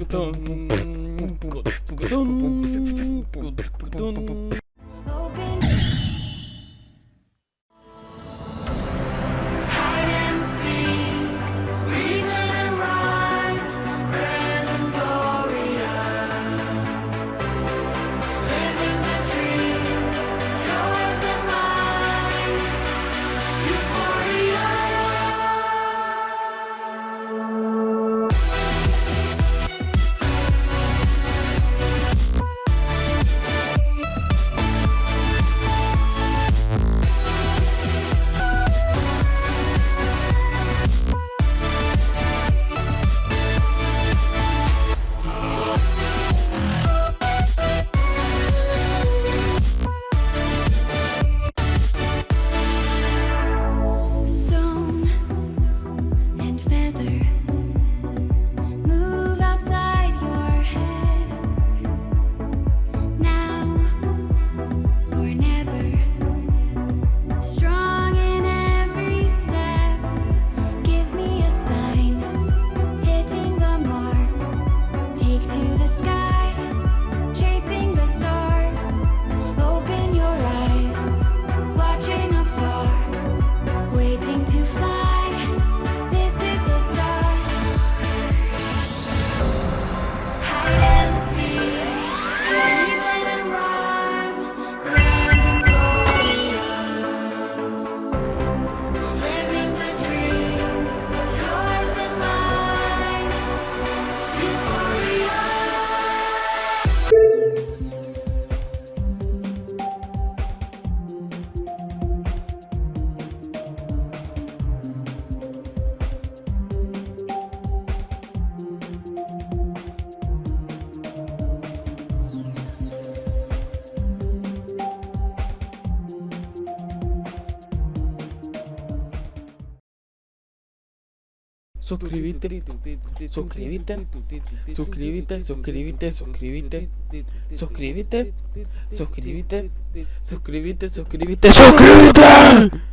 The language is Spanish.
끄덩 끄덩 끄덩 Suscríbete, suscríbete, suscríbete, suscríbete, suscríbete, suscríbete, suscríbete, suscríbete, suscríbete, suscríbete.